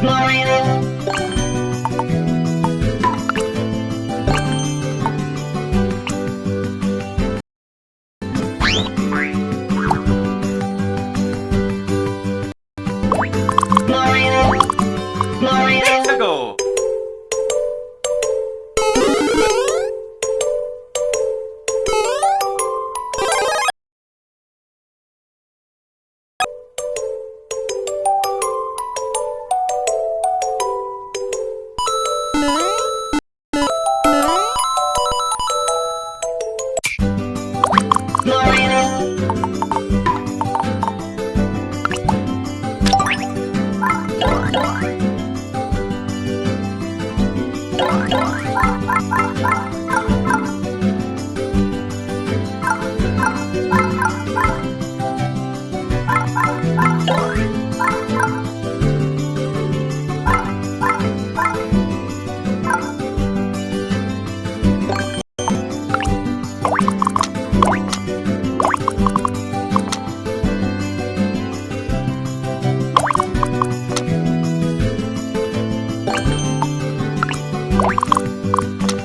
Glory you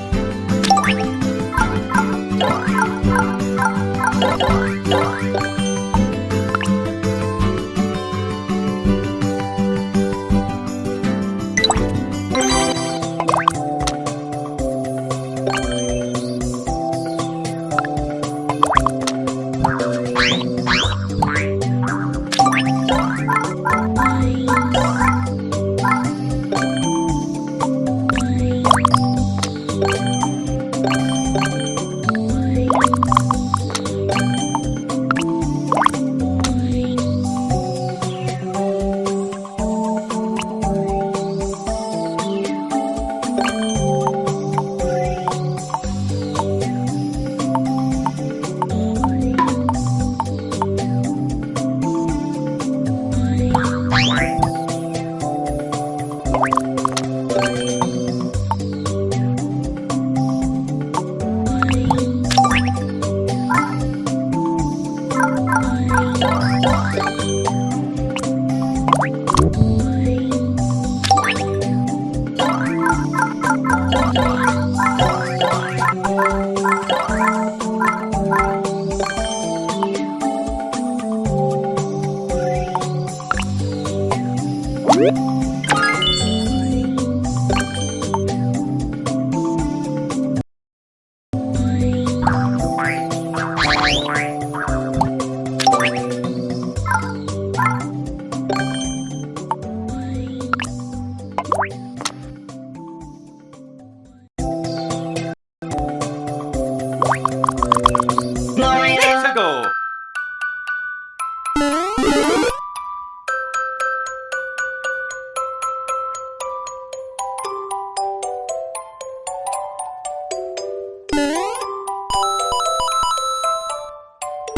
you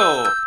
Michael.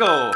Go.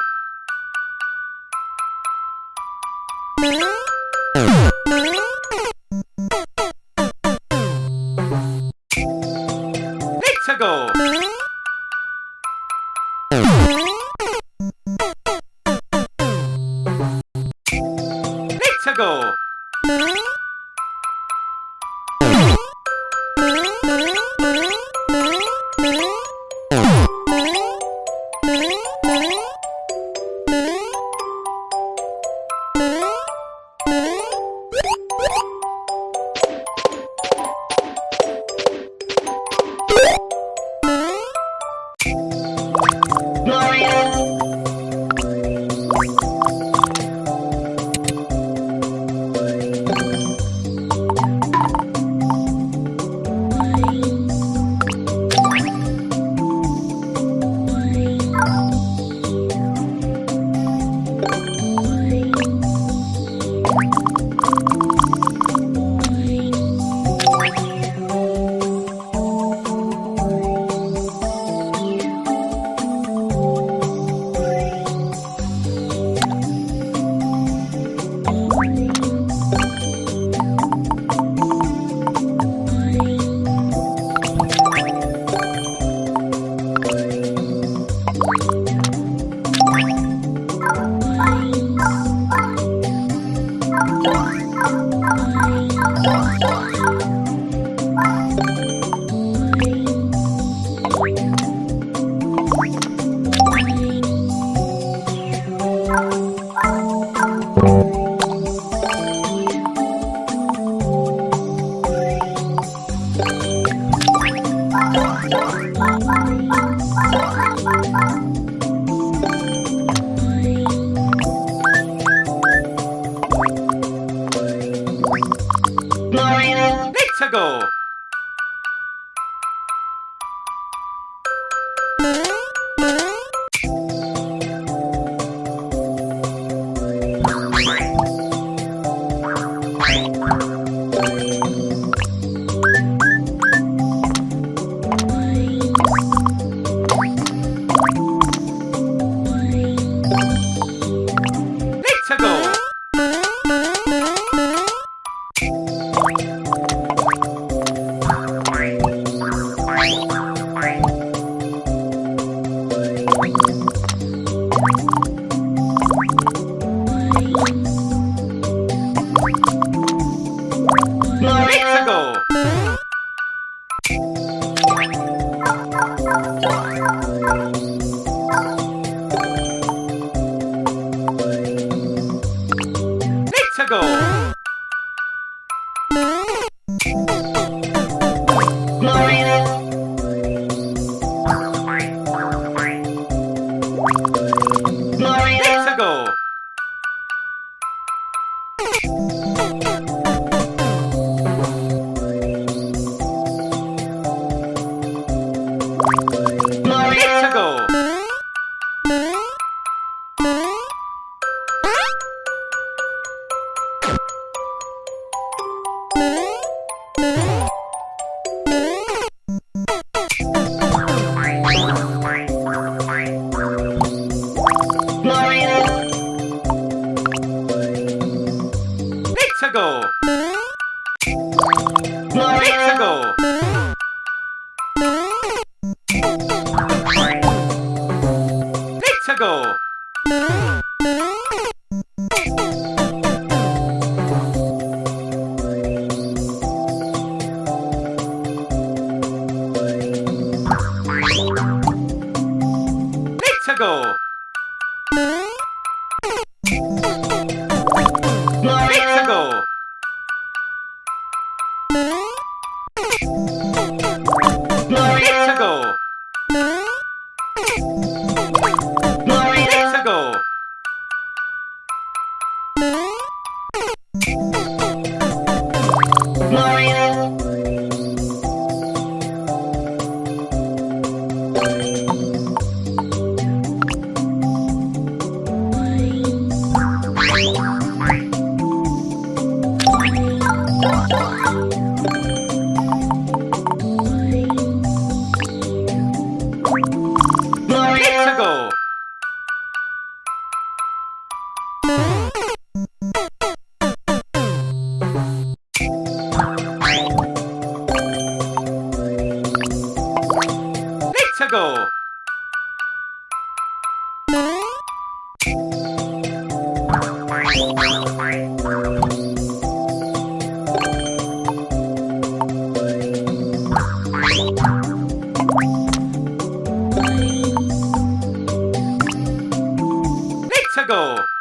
Toledo.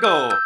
Go.